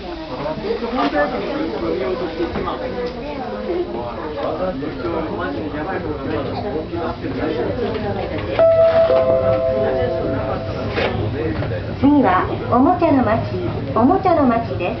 次はおもちゃの町おもちゃの町です。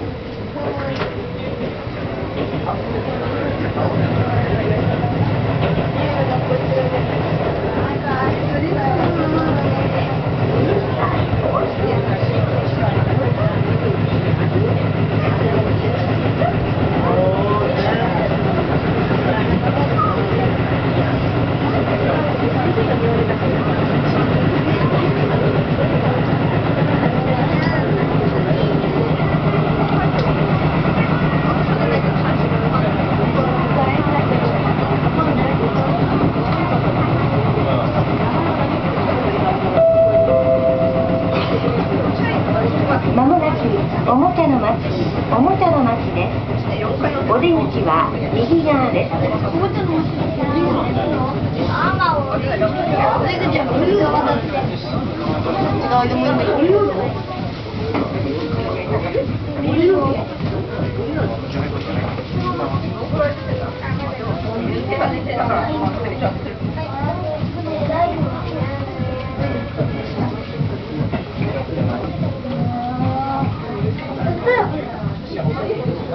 お出口は右側です。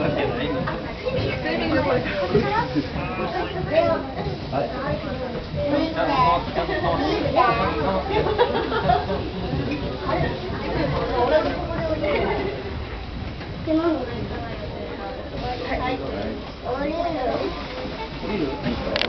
わけないん。降りる